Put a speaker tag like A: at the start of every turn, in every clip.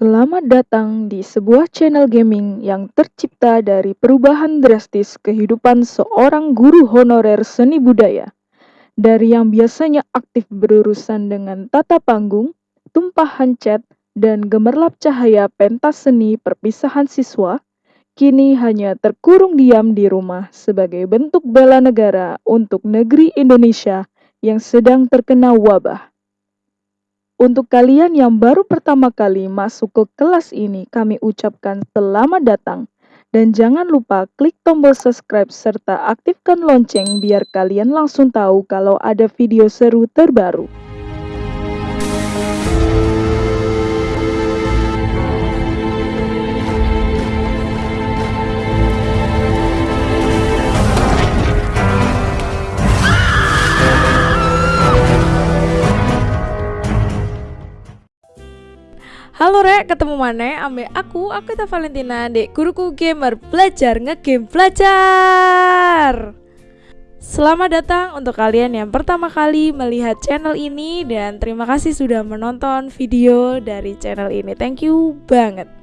A: Selamat datang di sebuah channel gaming yang tercipta dari perubahan drastis kehidupan seorang guru honorer seni budaya. Dari yang biasanya aktif berurusan dengan tata panggung, tumpahan cat, dan gemerlap cahaya pentas seni perpisahan siswa, kini hanya terkurung diam di rumah sebagai bentuk bela negara untuk negeri Indonesia yang sedang terkena wabah. Untuk kalian yang baru pertama kali masuk ke kelas ini, kami ucapkan selamat datang. Dan jangan lupa klik tombol subscribe serta aktifkan lonceng biar kalian langsung tahu kalau ada video seru terbaru.
B: Halo Rek, ketemu mana? Ambil aku, aku Ita Valentina, dek guruku gamer belajar ngegame belajar. Selamat datang untuk kalian yang pertama kali melihat channel ini dan terima kasih sudah menonton video dari channel ini. Thank you banget.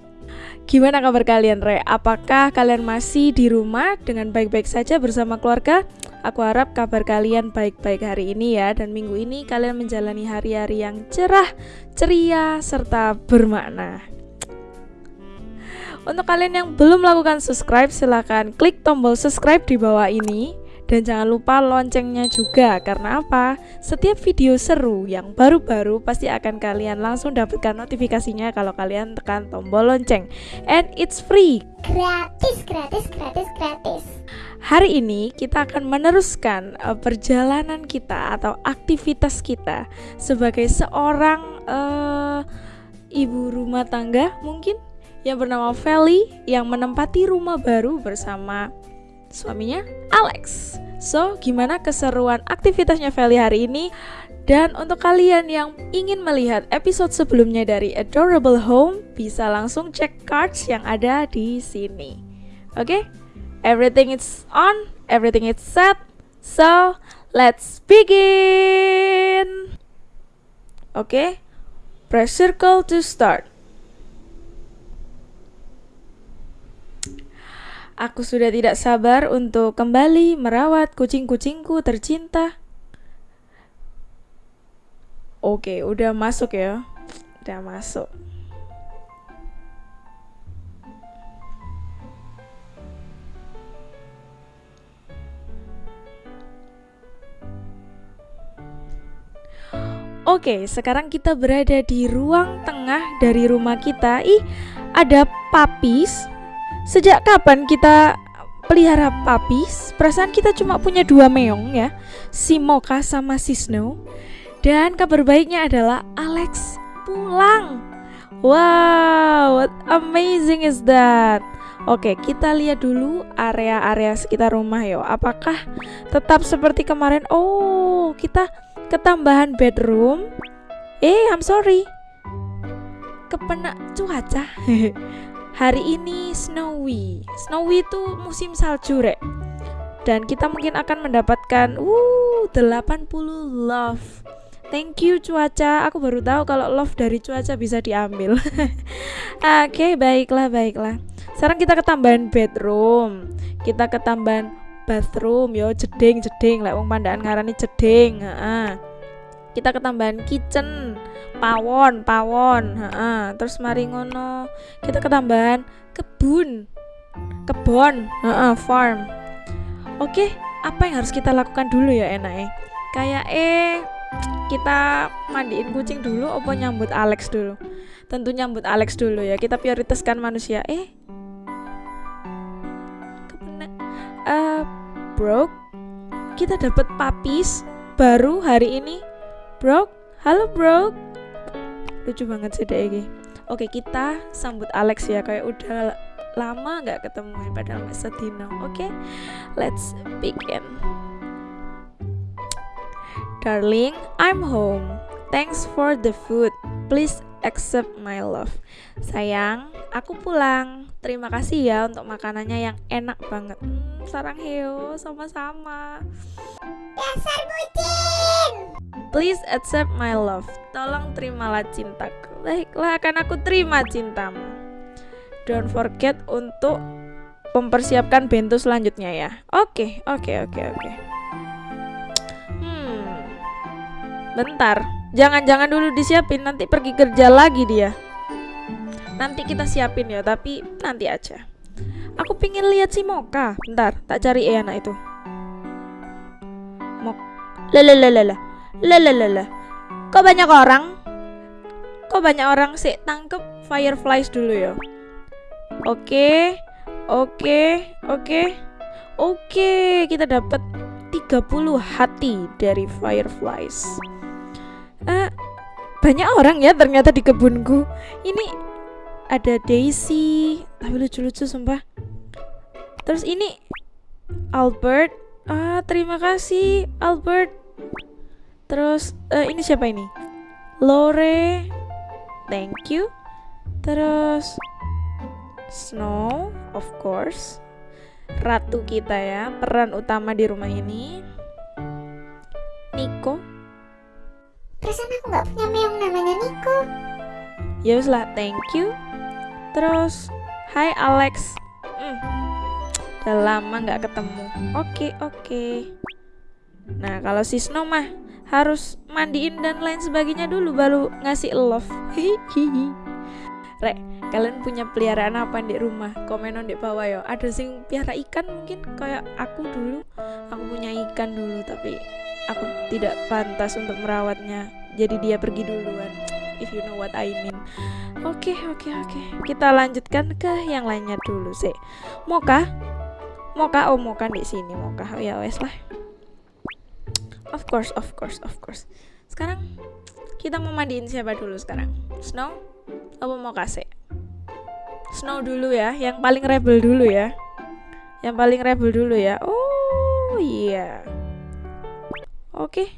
B: Gimana kabar kalian, Re? Apakah kalian masih di rumah dengan baik-baik saja bersama keluarga? Aku harap kabar kalian baik-baik hari ini ya dan minggu ini kalian menjalani hari-hari yang cerah, ceria, serta bermakna. Untuk kalian yang belum melakukan subscribe silahkan klik tombol subscribe di bawah ini dan jangan lupa loncengnya juga karena apa? Setiap video seru yang baru-baru pasti akan kalian langsung dapatkan notifikasinya kalau kalian tekan tombol lonceng. And it's free.
C: Gratis, gratis, gratis, gratis.
B: Hari ini kita akan meneruskan uh, perjalanan kita atau aktivitas kita sebagai seorang uh, ibu rumah tangga mungkin yang bernama Feli yang menempati rumah baru bersama suaminya Alex. So, gimana keseruan aktivitasnya Feli hari ini? Dan untuk kalian yang ingin melihat episode sebelumnya dari Adorable Home, bisa langsung cek cards yang ada di sini. Oke? Okay? Everything is on, everything is set. So, let's begin. Oke? Okay? Press circle to start. Aku sudah tidak sabar untuk kembali merawat kucing-kucingku tercinta. Oke, udah masuk ya. Udah masuk. Oke, sekarang kita berada di ruang tengah dari rumah kita. Ih, ada papis Sejak kapan kita pelihara papis? Perasaan kita cuma punya dua meong ya, si Moka sama si Snow. Dan kabar baiknya adalah Alex pulang. Wow, what amazing is that? Oke, kita lihat dulu area-area sekitar rumah yo. Apakah tetap seperti kemarin? Oh, kita ketambahan bedroom. Eh, I'm sorry. Kepena cuaca. Hari ini snowy. Snowy itu musim salju, Rek. Dan kita mungkin akan mendapatkan uh 80 love. Thank you cuaca. Aku baru tahu kalau love dari cuaca bisa diambil. Oke, okay, baiklah, baiklah. Sekarang kita ketambahan bedroom. Kita ketambahan bathroom yo jeding jeding lek wong pandaan ngarani jeding, heeh. Kita ketambahan kitchen pawon pawon ha, terus mari ngono. Kita ketambahan kebun. Kebon ha, farm. Oke apa yang harus kita lakukan dulu ya enak eh kayak eh kita mandiin kucing dulu apa nyambut Alex dulu? Tentu nyambut Alex dulu ya. Kita prioritaskan manusia. Eh? Uh, bro kita dapat papis baru hari ini. Bro halo bro lucu banget sih deh ini. Oke kita sambut Alex ya kayak udah lama nggak ketemu ya, padahal masa Dino oke let's begin. Darling I'm home. Thanks for the food. Please accept my love. Sayang, aku pulang. Terima kasih ya untuk makanannya yang enak banget. Hmm, sarang heo, sama-sama.
C: Dasar bucin.
B: Please accept my love. Tolong terimalah cintaku. Baiklah, akan aku terima cintamu. Don't forget untuk mempersiapkan bento selanjutnya ya. Oke, oke, oke, oke. Hmm. Bentar. Jangan-jangan dulu disiapin, nanti pergi kerja lagi dia. Nanti kita siapin ya, tapi nanti aja. Aku pingin lihat si Moka. Bentar, tak cari eh anak itu. Mok. Lelelelele. Lelelele. Kok banyak orang? Kok banyak orang sih tangkep fireflies dulu ya? Oke. Oke, oke. Oke, kita dapat 30 hati dari fireflies. Banyak orang ya ternyata di kebunku. Ini ada Daisy, tapi lucu-lucu sumpah. Terus ini Albert. Ah, terima kasih Albert. Terus eh, ini siapa ini? Lore. Thank you. Terus Snow, of course. Ratu kita ya, peran utama di rumah ini. Nico.
C: Perasaan aku nggak punya meong namanya Niko.
B: Ya lah, thank you. Terus, hai Alex. Hmm, udah lama nggak ketemu. Oke, oke. Nah, kalau si Snow mah harus mandiin dan lain sebagainya dulu baru ngasih love. Hihihi. Rek, kalian punya peliharaan apa di rumah? Komen di bawah ya. Ada sing piara ikan mungkin kayak aku dulu. Aku punya ikan dulu tapi aku tidak pantas untuk merawatnya. Jadi dia pergi duluan. If you know what I mean. Oke, oke, oke. Kita lanjutkan ke yang lainnya dulu sih. Moka? Moka, oh Moka di sini Moka. Oh, ya wes lah. Of course, of course, of course. Sekarang kita mau mandiin siapa dulu sekarang? Snow? Apa mau kasih? Snow dulu ya, yang paling rebel dulu ya. Yang paling rebel dulu ya. Oh iya. Oke.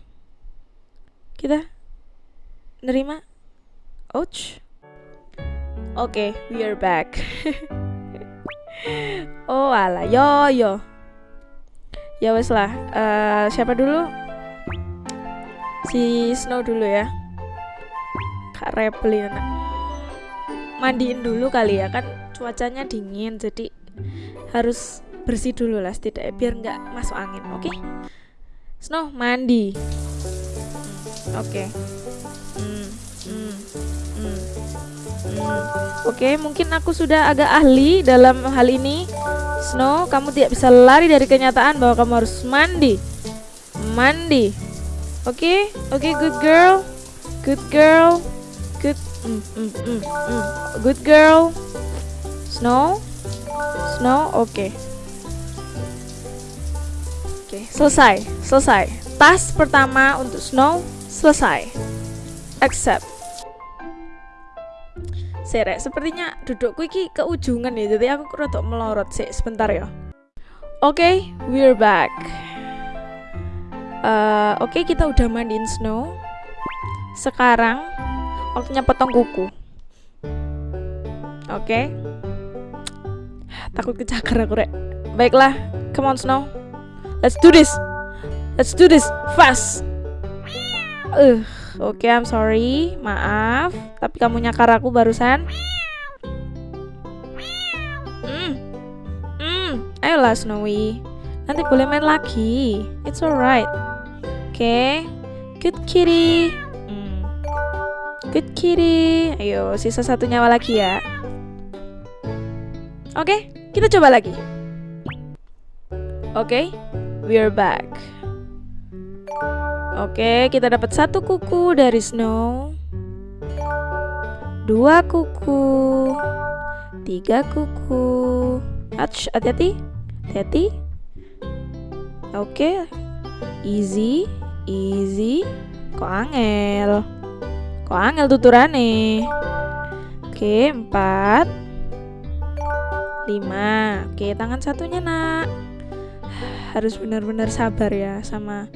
B: Kita nerima. Ouch. Oke, we are back. oh ala, yo yo. Ya wes lah. Eh, siapa dulu? Si Snow dulu ya. Kak rebel ini anak mandiin dulu kali ya kan cuacanya dingin jadi harus bersih dulu lah setidaknya biar nggak masuk angin oke Snow mandi. Hmm, oke. Hmm, hmm, hmm, hmm. oke mungkin aku sudah agak ahli dalam hal ini. Snow kamu tidak bisa lari dari kenyataan bahwa kamu harus mandi. Mandi. Oke oke good girl. Good girl. Good mm, mm, mm, mm. good girl. Snow. Snow oke oke selesai selesai tas pertama untuk snow selesai accept Serek, sepertinya dudukku iki ke ujungan ya, jadi aku rada melorot sih sebentar ya. Oke, we're back. Eh, Oke, kita udah mandiin Snow. Sekarang waktunya potong kuku. Oke. Takut kecakar aku, Rek. Baiklah, come on Snow. Let's do this. Let's do this fast. Uh, oke, I'm sorry. Maaf, tapi kamu nyakar aku barusan. Hmm. Hmm, ayolah Snowy. Nanti boleh main lagi. It's alright. Oke. Good kitty. Hmm. Good kitty. Ayo, sisa satu nyawa lagi ya. Oke, kita coba lagi. Oke, we're back. Oke, kita dapat satu kuku dari Snow. Dua kuku. Tiga kuku. Ach, hati-hati. Hati-hati. Oke. Easy, easy. Kok angel? Kok angel tuturane? Oke, empat. Lima. Oke, tangan satunya nak. Harus benar-benar sabar ya sama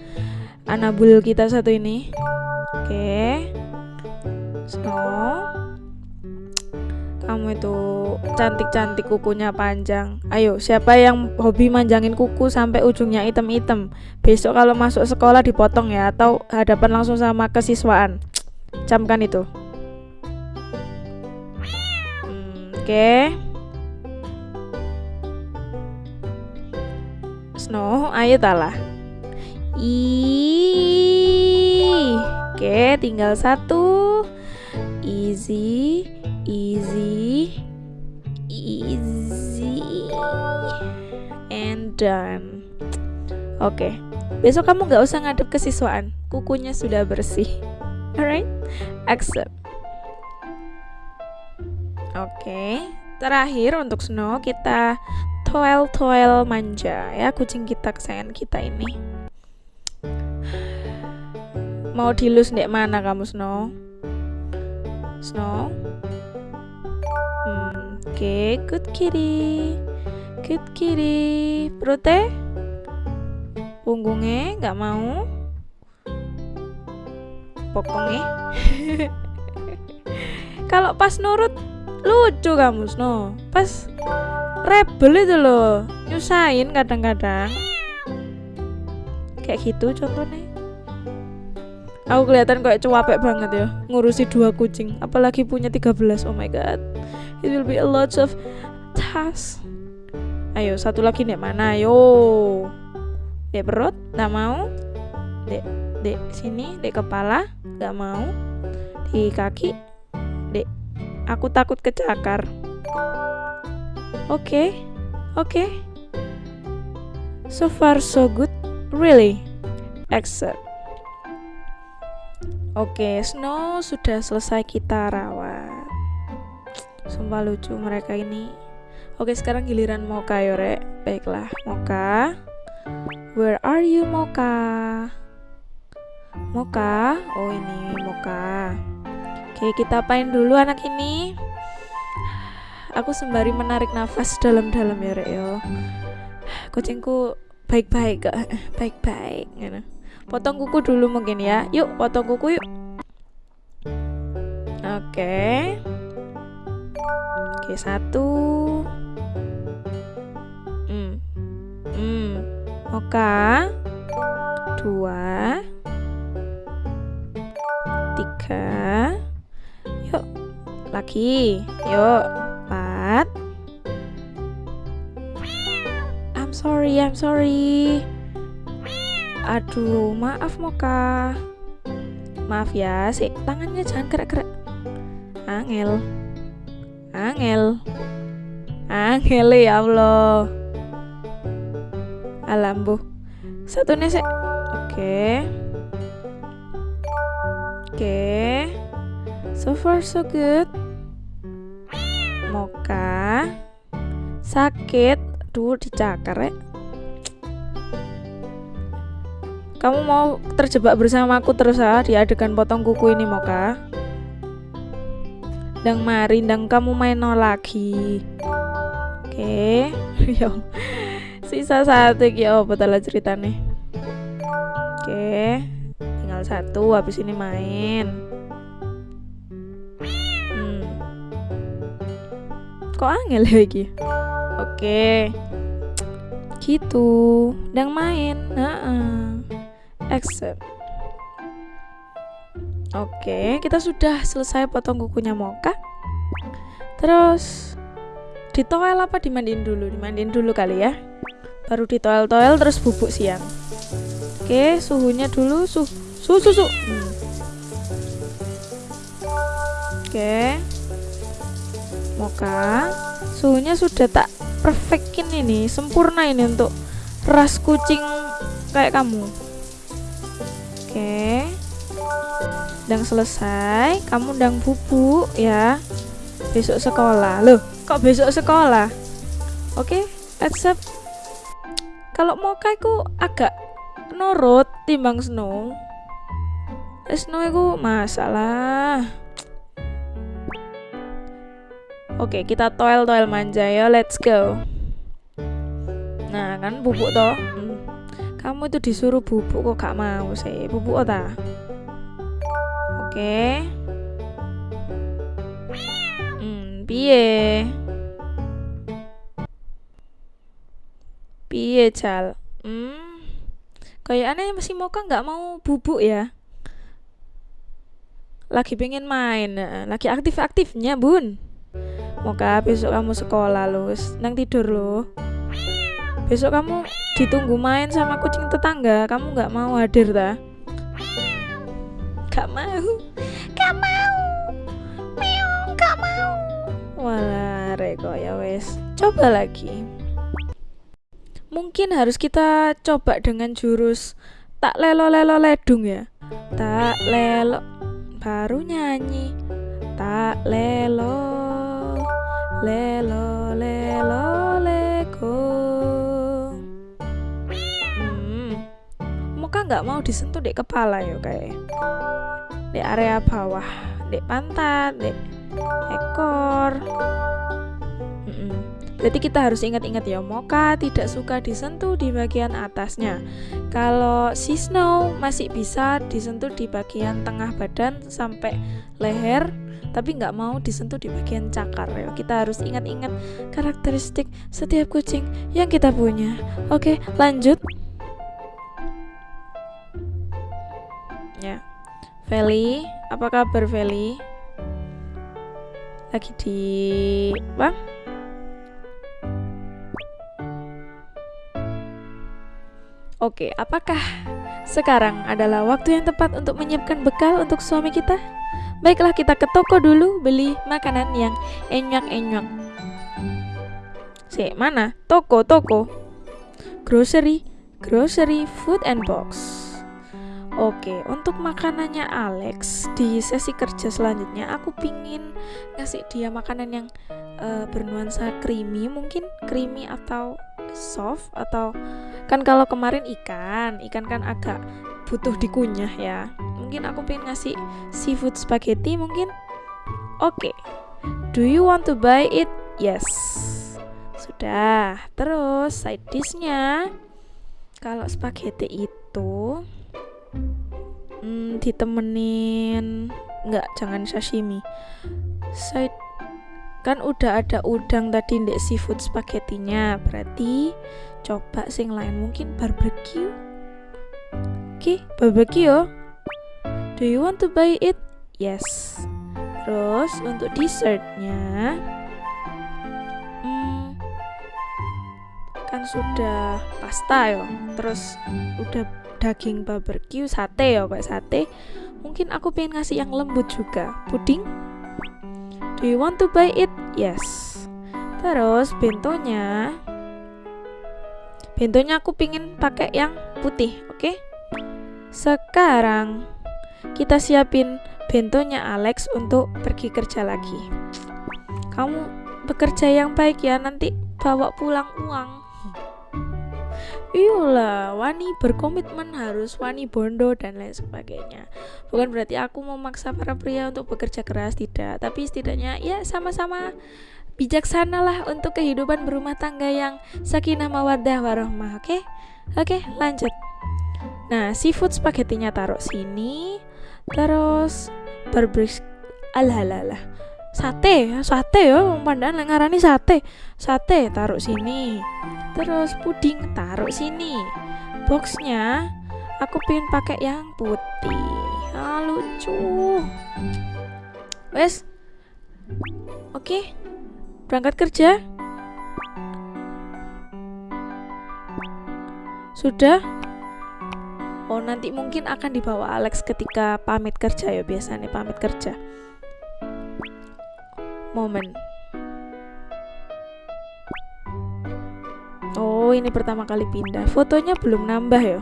B: anabul kita satu ini. Oke. Snow. Kamu itu cantik-cantik kukunya panjang. Ayo, siapa yang hobi manjangin kuku sampai ujungnya item-item? Besok kalau masuk sekolah dipotong ya atau hadapan langsung sama kesiswaan. Camkan itu. Hmm, Oke. Snow, ayo talah. Ih. Oke, tinggal satu. Easy, easy, easy, and done. Oke, besok kamu nggak usah ngadep kesiswaan. Kukunya sudah bersih. Alright, accept. Oke, terakhir untuk Snow kita toel-toel manja ya kucing kita kesayangan kita ini. Mau dilus ndek mana kamu Snow? Snow? Hmm, Oke, good kitty. Good kitty. Perutnya? Punggungnya nggak mau? Pokoknya. Kalau pas nurut lucu kamu Snow. Pas rebel itu loh, nyusahin kadang-kadang. Kayak gitu contohnya. Aku kelihatan kayak cuapek banget ya ngurusi dua kucing, apalagi punya 13. Oh my god. It will be a lot of task. Ayo, satu lagi nih mana? Ayo. Dek perut, nggak mau. Dek, dek sini, dek kepala, nggak mau. Di kaki, dek. Aku takut kecakar. Oke, oke. So far so good, really. Accept. Oke, Snow sudah selesai kita rawat. Sumpah lucu mereka ini. Oke, sekarang giliran Moka yo, Rek. Baiklah, Moka. Where are you, Moka? Moka? Oh, ini Moka. Oke, kita apain dulu anak ini? Aku sembari menarik nafas dalam-dalam ya, Rek yo. Kucingku baik-baik kok. Baik-baik gitu. Potong kuku dulu mungkin ya. Yuk, potong kuku yuk. Oke. Oke, satu. Hmm. Hmm. Oka. Dua. Tiga. Yuk. Lagi. Yuk. Sorry, I'm sorry. Aduh, maaf Moka. Maaf ya, sih tangannya jangan gerak-gerak. Angel. Angel. Angel ya Allah. Alambu. Satu nih sih. Oke. Oke. So far so good. Moka. Sakit. Duh, dicakar ya. Kamu mau terjebak bersamaku terus ah di adegan potong kuku ini Moka? Dang mari, dang kamu main no lagi. Oke, yo. Sisa satu iki oh betul ceritanya. Oke, tinggal satu habis ini main. Hmm. Kok angel ya iki? Oke. Gitu, dang main. Heeh accept Oke, kita sudah selesai potong kukunya Moka. Terus ditoel apa dimandiin dulu? Dimandiin dulu kali ya. Baru ditoel-toel terus bubuk siang. Oke, suhunya dulu suhu suhu susu. Hmm. Oke. Moka, suhunya sudah tak perfectin ini, sempurna ini untuk ras kucing kayak kamu. Oke. Dang selesai, kamu dang bubuk ya. Besok sekolah. Loh, kok besok sekolah? Oke, accept. Kalau mau ku agak nurut timbang Snow. Snow itu masalah. Oke, kita toel-toel manja ya. Let's go. Nah, kan bubuk toh. Hmm. Kamu itu disuruh bubuk kok gak mau sih. Bubuk ta? Oke. Hmm, pi Piye? Piye, Jal? Hmm. Kayaknya masih Moka nggak mau bubuk ya. Lagi pengen main, lagi aktif-aktifnya, Bun. Moka besok kamu sekolah wis nang tidur lo. Besok kamu ditunggu main sama kucing tetangga, kamu nggak mau hadir ta? Gak mau.
C: Gak mau. Meong, gak mau.
B: Walah, reko ya wes. Coba lagi. Mungkin harus kita coba dengan jurus tak lelo lelo ledung ya. Tak lelo baru nyanyi. Tak lelo lelo lelo lego. Muka nggak mau disentuh di kepala ya kayak. Di area bawah, di pantat, di ekor. Jadi kita harus ingat-ingat ya, Moka tidak suka disentuh di bagian atasnya. Kalau si Snow masih bisa disentuh di bagian tengah badan sampai leher, tapi nggak mau disentuh di bagian cakar ya. Kita harus ingat-ingat karakteristik setiap kucing yang kita punya. Oke, lanjut. Ya, Feli, apa kabar Feli? Lagi di bang? Oke, apakah sekarang adalah waktu yang tepat untuk menyiapkan bekal untuk suami kita? Baiklah kita ke toko dulu beli makanan yang enyok-enyok. Si, mana? Toko, toko. Grocery, grocery, food and box. Oke, untuk makanannya Alex di sesi kerja selanjutnya aku pingin ngasih dia makanan yang uh, bernuansa creamy, mungkin creamy atau soft atau kan kalau kemarin ikan, ikan kan agak butuh dikunyah ya. Mungkin aku pengen ngasih seafood spaghetti mungkin. Oke. Do you want to buy it? Yes. Sudah. Terus side dishnya kalau spaghetti itu hmm, ditemenin. Nggak jangan sashimi. Side. Kan udah ada udang tadi ndek seafood spaghettinya. Berarti coba sing lain mungkin barbecue. Oke okay, barbecue do you want to buy it? Yes. Terus untuk dessertnya. Hmm, kan sudah pasta yo. Terus udah daging barbecue sate ya kayak sate. Mungkin aku pengen ngasih yang lembut juga. Puding? Do you want to buy it? Yes. Terus bentonya. Bentonya aku pengen pakai yang putih oke? Okay? sekarang kita siapin bentonya Alex untuk pergi kerja lagi. Kamu bekerja yang baik ya nanti bawa pulang uang Iyalah, wani berkomitmen harus wani bondo dan lain sebagainya. Bukan berarti aku memaksa para pria untuk bekerja keras tidak, tapi setidaknya ya sama-sama bijaksana lah untuk kehidupan berumah tangga yang sakinah mawaddah warohmah. Oke? Oke, lanjut. Nah, seafood spagettinya taruh sini. Terus berbris alah sate sate ya pandan ngarani sate. Sate taruh sini terus puding taruh sini. Boxnya aku pengen pakai yang putih. Ah, lucu. Wes. Oke berangkat kerja. Sudah? Oh nanti mungkin akan dibawa Alex ketika pamit kerja ya biasanya pamit kerja momen. Oh, ini pertama kali pindah. Fotonya belum nambah ya.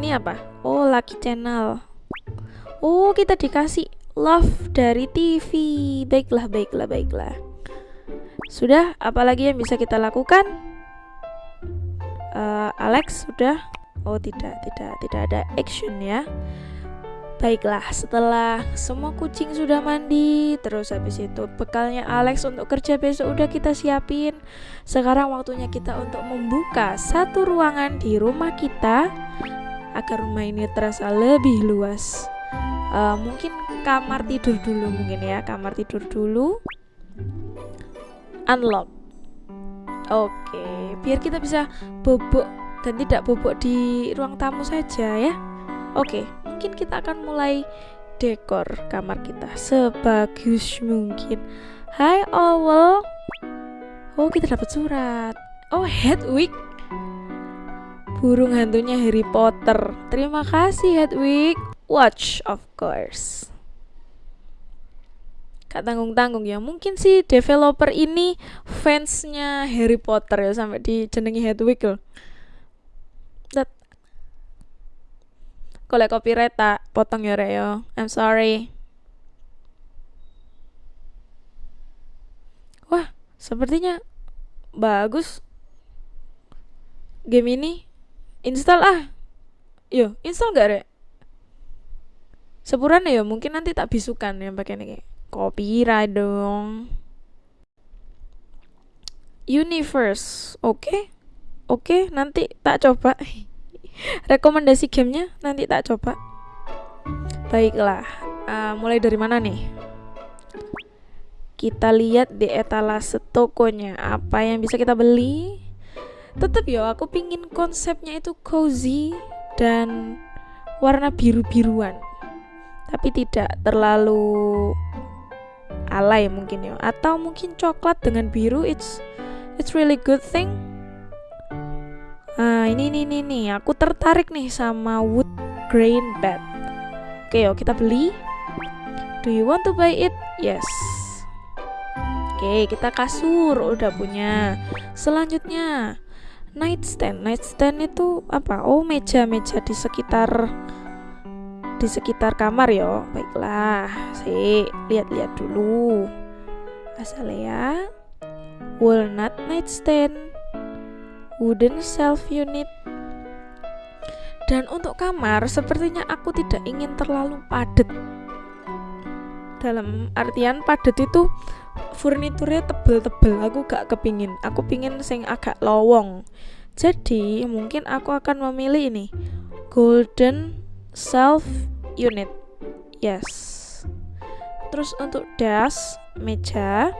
B: Ini apa? Oh, Lucky Channel. Oh, kita dikasih love dari TV. Baiklah, baiklah, baiklah. Sudah, apalagi yang bisa kita lakukan? Uh, Alex sudah. Oh, tidak, tidak, tidak ada action ya. Baiklah, setelah semua kucing sudah mandi, terus habis itu bekalnya Alex untuk kerja besok udah kita siapin. Sekarang waktunya kita untuk membuka satu ruangan di rumah kita agar rumah ini terasa lebih luas. uh, mungkin kamar tidur dulu mungkin ya kamar tidur dulu unlock oke biar kita bisa bobok dan tidak bobok di ruang tamu saja ya oke mungkin kita akan mulai dekor kamar kita sebagus mungkin. Hai Owl. Oh kita dapat surat. Oh Hedwig. Burung hantunya Harry Potter. Terima kasih Hedwig. Watch of course. Gak tanggung-tanggung ya. Mungkin sih developer ini fansnya Harry Potter ya Sampai dijenengi Hedwig loh Kalau copyright tak potong ya Reo. I'm sorry. Wah, sepertinya bagus. Game ini install ah. Yo, install gak, Rek? Sepuran ya, mungkin nanti tak bisukan yang pakai ini. Copyright dong. Universe, oke? Okay? Oke, okay, nanti tak coba. rekomendasi gamenya nanti tak coba. Baiklah uh, mulai dari mana nih? Kita lihat di etalase tokonya. Apa yang bisa kita beli? Tetap ya aku pingin konsepnya itu cozy dan warna biru-biruan. Tapi tidak terlalu alay mungkin ya. Atau mungkin coklat dengan biru it's it's really good thing Nah, ini nih nih nih, aku tertarik nih sama wood grain bed. Oke, yuk kita beli. Do you want to buy it? Yes. Oke, kita kasur udah punya. Selanjutnya, nightstand. Nightstand itu apa? Oh, meja-meja di sekitar di sekitar kamar ya. Baiklah, sih lihat-lihat dulu. Asal ya. Walnut nightstand wooden shelf unit. Dan untuk kamar, sepertinya aku tidak ingin terlalu padat. Dalam artian padat itu furniturnya tebel-tebel, aku gak kepingin. Aku pingin sing agak lowong. Jadi mungkin aku akan memilih ini golden shelf unit. Yes. Terus untuk das meja.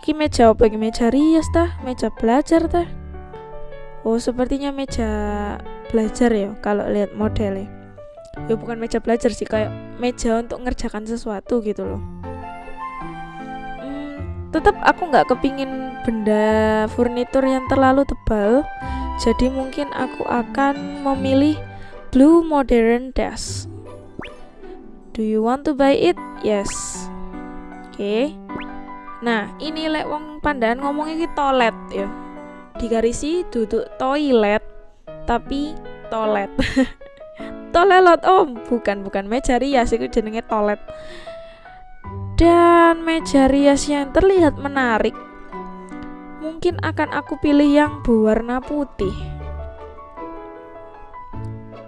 B: Ki meja apa meja rias tah? Meja belajar tah? Oh, sepertinya meja belajar ya kalau lihat modelnya. Ya bukan meja belajar sih, kayak meja untuk ngerjakan sesuatu gitu loh. Hmm, tetap aku nggak kepingin benda furnitur yang terlalu tebal. Jadi mungkin aku akan memilih blue modern desk. Do you want to buy it? Yes. Oke. Okay. Nah, ini lek pandan ngomongnya ki toilet ya digarisi duduk toilet tapi toilet. Toilet oh bukan bukan meja rias itu jenenge toilet. Dan meja rias yang terlihat menarik mungkin akan aku pilih yang berwarna putih.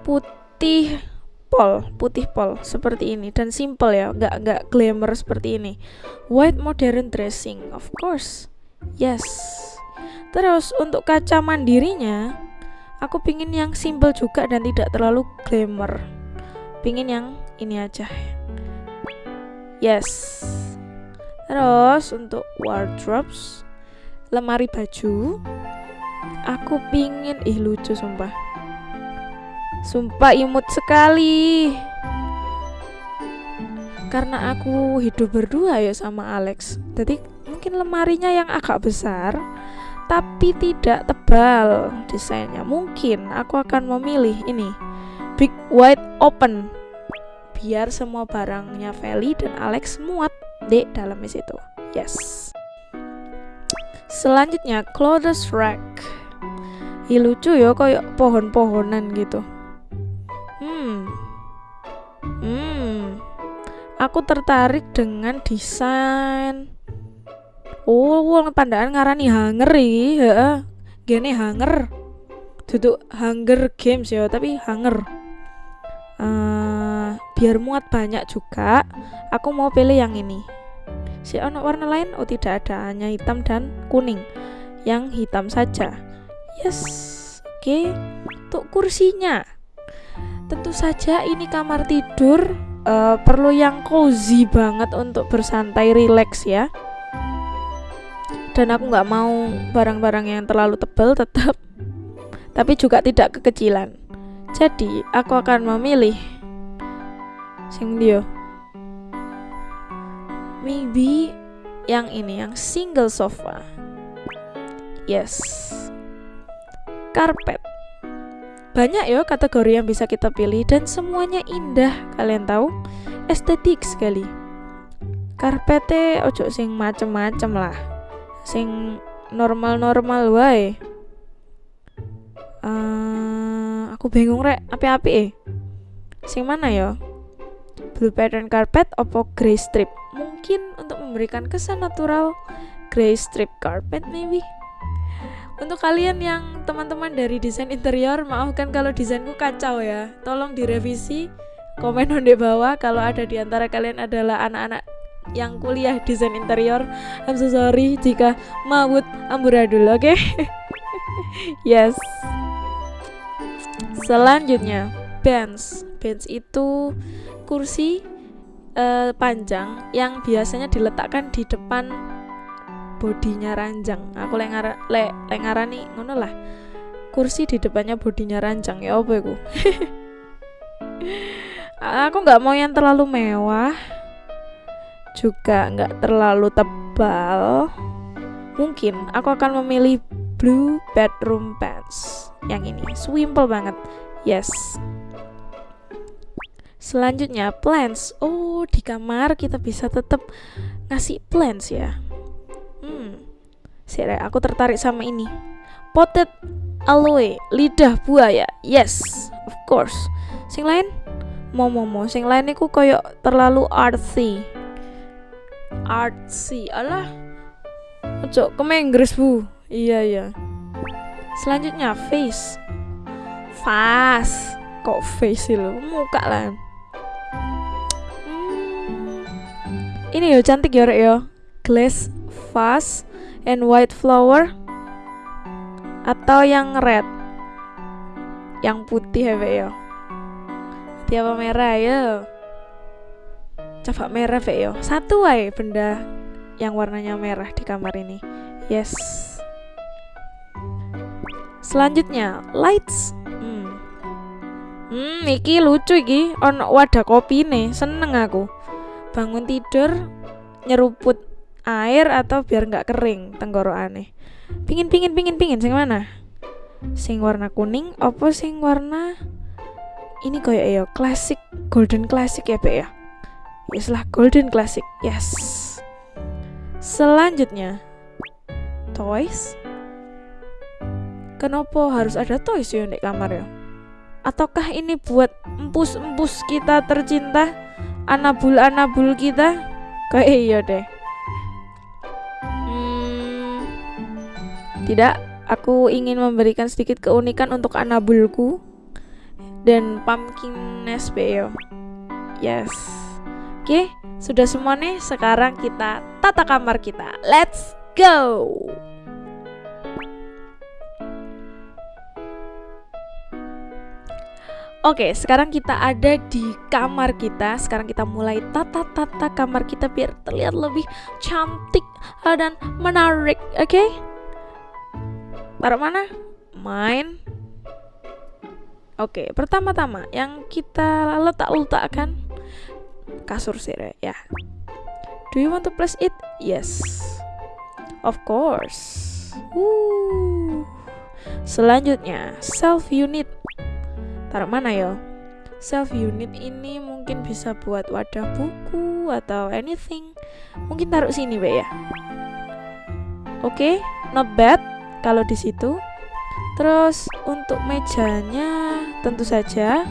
B: Putih pol putih pol seperti ini. Dan simple ya nggak nggak glamour seperti ini. White modern dressing of course. Yes Terus untuk kaca mandirinya, aku pingin yang simple juga dan tidak terlalu glamour. Pingin yang ini aja. Yes. Terus untuk wardrobes, lemari baju, aku pingin ih lucu sumpah. Sumpah imut sekali. Karena aku hidup berdua ya sama Alex. Jadi mungkin lemarinya yang agak besar tapi tidak tebal desainnya. Mungkin aku akan memilih ini big wide open biar semua barangnya Feli dan Alex muat di dalam situ. Yes. Selanjutnya clothes rack. Ih lucu ya kayak pohon-pohonan gitu. Hmm. Hmm. Aku tertarik dengan desain Oh, wong pandaan ngarani hanger iki, heeh. Gene hanger. Duduk Hunger Games ya, tapi hanger. Uh, biar muat banyak juga, aku mau pilih yang ini. Si ono warna lain? Oh tidak ada, hanya hitam dan kuning. Yang hitam saja. Yes. Oke. Okay. Untuk kursinya. tentu saja ini kamar tidur uh, perlu yang cozy banget untuk bersantai relax ya dan aku nggak mau barang-barang yang terlalu tebal tetap. Tapi juga tidak kekecilan. Jadi aku akan memilih sing dia maybe yang ini yang single sofa. Yes. Karpet. Banyak ya kategori yang bisa kita pilih dan semuanya indah. Kalian tahu? Estetik sekali. Karpetnya ojo sing macem-macem lah sing normal-normal wae. Uh, aku bingung rek. Api-api eh sing mana ya? Blue pattern carpet opo grey strip? Mungkin untuk memberikan kesan natural grey strip carpet maybe. Untuk kalian yang teman-teman dari desain interior maafkan kalau desainku kacau ya. Tolong direvisi komen di bawah. Kalau ada di antara kalian adalah anak-anak yang kuliah desain interior. I'm so sorry jika mawut amburadul oke? Okay? yes. Selanjutnya bench. Bench itu kursi uh, panjang yang biasanya diletakkan di depan bodinya ranjang. Aku lengar le lengarani ngono lah. Kursi di depannya bodinya ranjang ya apa aku nggak mau yang terlalu mewah juga nggak terlalu tebal mungkin aku akan memilih blue bedroom pants yang ini. Simple banget. Yes. Selanjutnya plants. Oh di kamar kita bisa tetap ngasih plants ya? Hmm. Sire, aku tertarik sama ini. Potted aloe lidah buaya. Yes of course. Sing lain? Mau mau mau sing lain aku koyok terlalu artsy artsy alah. Ojo Inggris bu. Iya iya. Selanjutnya face. Face. Kok face lo muka lah. Hmm. ini yo cantik ya yo. Glass vase and white flower. Atau yang red. Yang putih ya yo. Tiap merah ya coba merah Ve yo. Satu aja benda yang warnanya merah di kamar ini. Yes. Selanjutnya lights. Hmm, hmm iki lucu iki. On wadah kopi nih seneng aku. Bangun tidur nyeruput air atau biar nggak kering tenggorokan pingin pingin pingin pingin. Sing mana? Sing warna kuning apa sing warna ini kayak ya klasik golden classic ya Be ya Islah Golden Classic. Yes. Selanjutnya, toys. Kenapa harus ada toys di kamar ya? Ataukah ini buat empus-empus kita tercinta, anabul-anabul kita? Kayak iya deh. Hmm, tidak, aku ingin memberikan sedikit keunikan untuk anabulku dan pumpkin nest Yes. Oke, sudah semua nih. Sekarang kita tata kamar kita. Let's go. Oke, sekarang kita ada di kamar kita. Sekarang kita mulai tata-tata kamar kita biar terlihat lebih cantik dan menarik. Oke? Taruh mana? Main. Oke, pertama-tama yang kita letak-letakkan kasur sih ya. Do you want to place it? Yes. Of course. Woo. selanjutnya self unit. Taruh mana yo? Self unit ini mungkin bisa buat wadah buku atau anything. Mungkin taruh sini be ya. Oke okay, not bad kalau di situ. Terus untuk mejanya tentu saja.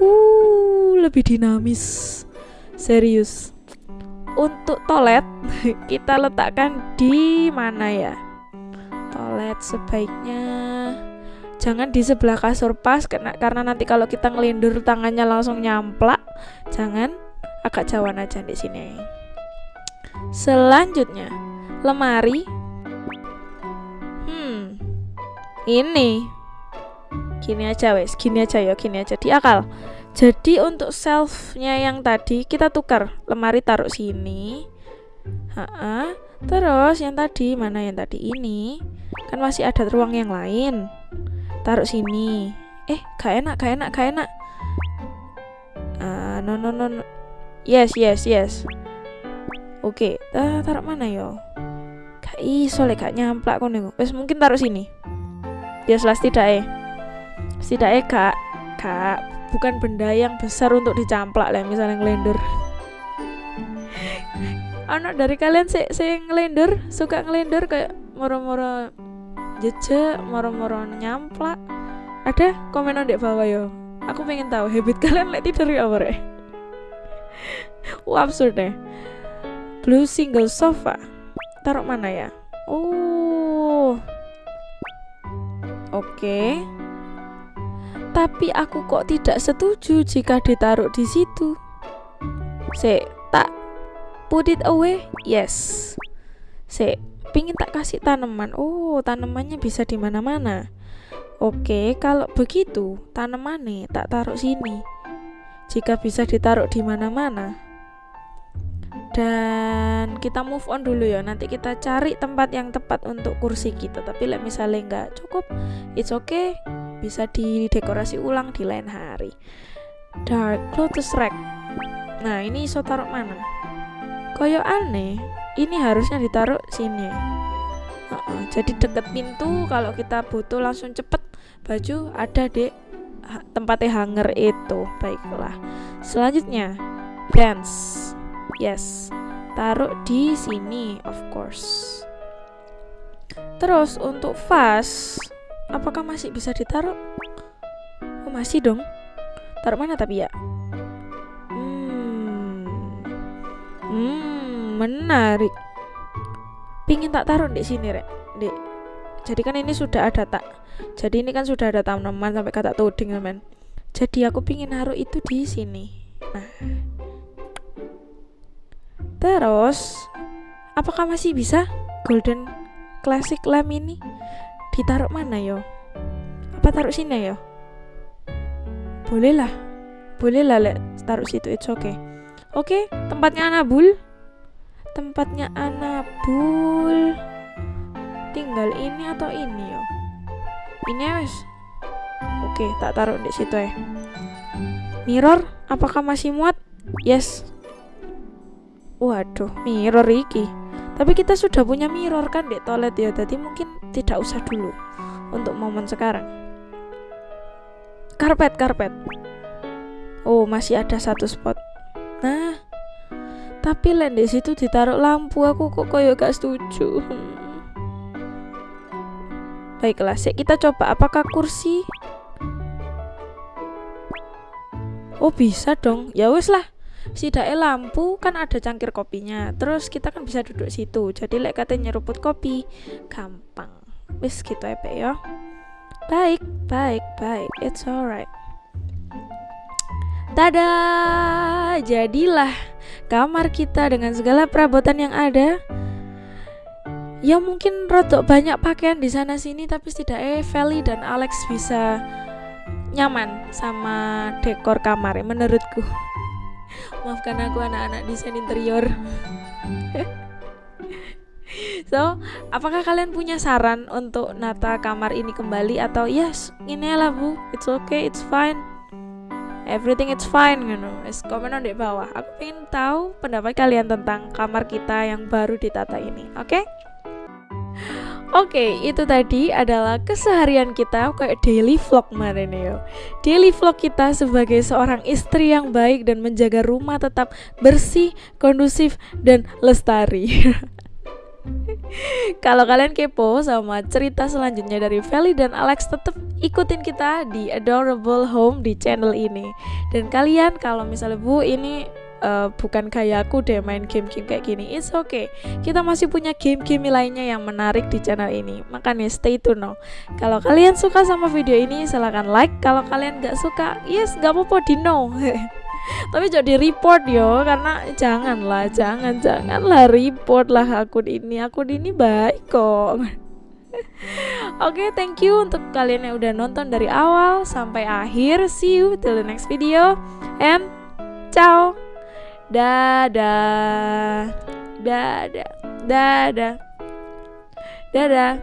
B: Uh lebih dinamis Serius. Untuk toilet kita letakkan di mana ya? Toilet sebaiknya jangan di sebelah kasur pas karena karena nanti kalau kita ngelindur tangannya langsung nyamplak. Jangan agak jauhan aja di sini. Selanjutnya, lemari. Hmm. Ini gini aja wes gini aja ya gini aja di akal jadi untuk shelfnya yang tadi kita tukar. Lemari taruh sini. Ha-ha. terus yang tadi mana yang tadi? Ini. Kan masih ada ruang yang lain. Taruh sini. Eh gak enak gak enak gak enak. Ah no no no, no. yes yes yes. Oke Ta- taruh mana yo? Gak iso lek gak nyamplak kono wes mungkin taruh sini. Ya jelas tidak eh. Setidaknya kak kak bukan benda yang besar untuk dicamplak lah misalnya ngelender anak dari kalian sih saya ngelender suka ngelender kayak moro-moro jejak moro-moro nyamplak. Ada komen di bawah yo. Aku pengen tahu habit kalian lek tidur ya apa wah absurd deh blue single sofa. Taruh mana ya? Oh. Oke tapi aku kok tidak setuju jika ditaruh di situ. Se, tak put it away? Yes. Se, pingin tak kasih tanaman. Oh, tanamannya bisa di mana-mana. Oke, kalau begitu tanamannya tak taruh sini. Jika bisa ditaruh di mana-mana. Dan kita move on dulu ya. Nanti kita cari tempat yang tepat untuk kursi kita. Tapi like misalnya nggak cukup, it's okay. Bisa didekorasi ulang di lain hari. Dark lotus rack. Nah ini iso taruh mana? Koyo aneh ini harusnya ditaruh sini. Uh-uh, jadi deket pintu. Kalau kita butuh langsung cepet baju ada di tempatnya hanger itu. Baiklah. Selanjutnya dance yes taruh di sini of course terus untuk vas apakah masih bisa ditaruh? Oh masih dong. Taruh mana tapi ya? Hmm, hmm menarik. Pingin tak taruh di sini rek, dek. Jadi kan ini sudah ada tak. Jadi ini kan sudah ada tanaman sampai kata tuding teman. Jadi aku pingin naruh itu di sini. Nah. Terus, apakah masih bisa golden classic lamp ini? ditaruh mana yo apa taruh sini yo boleh lah boleh lah le taruh situ it's okay. Oke okay, tempatnya Anabul. Tempatnya Anabul. Tinggal ini atau ini yo ini ya wes. Oke okay, tak taruh di situ ya. Mirror apakah masih muat? Yes waduh mirror iki. Tapi kita sudah punya mirror kan di toilet ya jadi mungkin tidak usah dulu untuk momen sekarang. Karpet karpet. Oh masih ada satu spot. Nah tapi lain di situ ditaruh lampu aku kok koyo gak setuju. Baiklah sih kita coba. Apakah kursi? Oh bisa dong. Ya wes lah sidake lampu kan ada cangkir kopinya. Terus kita kan bisa duduk situ. Jadi lek katanya nyeruput kopi gampang. Wis gitu ya ya. Baik baik baik. It's alright. Tada, jadilah kamar kita dengan segala perabotan yang ada. Ya mungkin rotok banyak pakaian di sana sini tapi setidaknya Feli dan Alex bisa nyaman sama dekor kamar menurutku maafkan aku anak-anak desain interior. So apakah kalian punya saran untuk nata kamar ini kembali? Atau yes ini lah bu. It's okay it's fine. Everything it's fine you know es komen di bawah. Aku ingin tahu pendapat kalian tentang kamar kita yang baru ditata ini oke? okay? Oke, itu tadi adalah keseharian kita kayak daily vlog nih yo. Daily vlog kita sebagai seorang istri yang baik dan menjaga rumah tetap bersih, kondusif dan lestari. Kalau kalian kepo sama cerita selanjutnya dari Feli dan Alex tetap ikutin kita di Adorable Home di channel ini. Dan kalian kalau misalnya Bu ini uh, bukan kayak aku deh main game-game kayak gini. It's okay. Kita masih punya game-game lainnya yang menarik di channel ini. Makanya stay tune no kalau kalian suka sama video ini silahkan like. Kalau kalian gak suka yes gak apa-apa di no. Tapi jadi report yo. Karena janganlah jangan janganlah report lah akun ini. Akun ini baik kok. Oke, thank you untuk kalian yang udah nonton dari awal sampai akhir. See you till the next video. And ciao. Dadah. Dadah. Dadah. Dadah.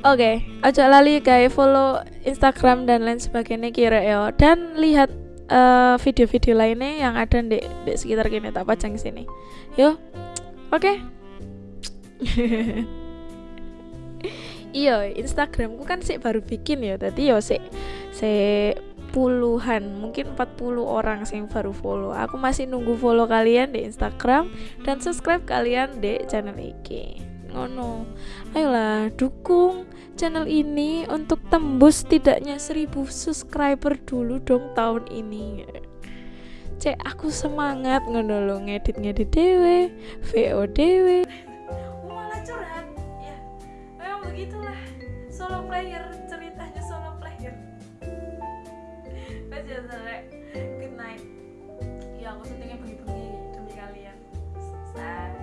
B: Oke, ojo lali kayak follow Instagram dan lain sebagainya kira ya dan lihat eh, video-video lainnya yang ada di, di sekitar kini tak pajang sini. Yo. Oke. iya, Instagramku kan sih baru bikin ya. Tadi yo sih sih puluhan mungkin 40 orang yang baru follow. Aku masih nunggu follow kalian di Instagram dan subscribe kalian di channel iki ngono. Ayolah dukung channel ini untuk tembus tidaknya 1000 subscriber dulu dong tahun ini. Cek aku semangat ngono lo ngedit ngedit dewe VO dewe malah curhat. Ya memang begitulah. Solo player Wes ya sore. Good night. Ya aku syutingnya bengi-bengi demi kalian. Sa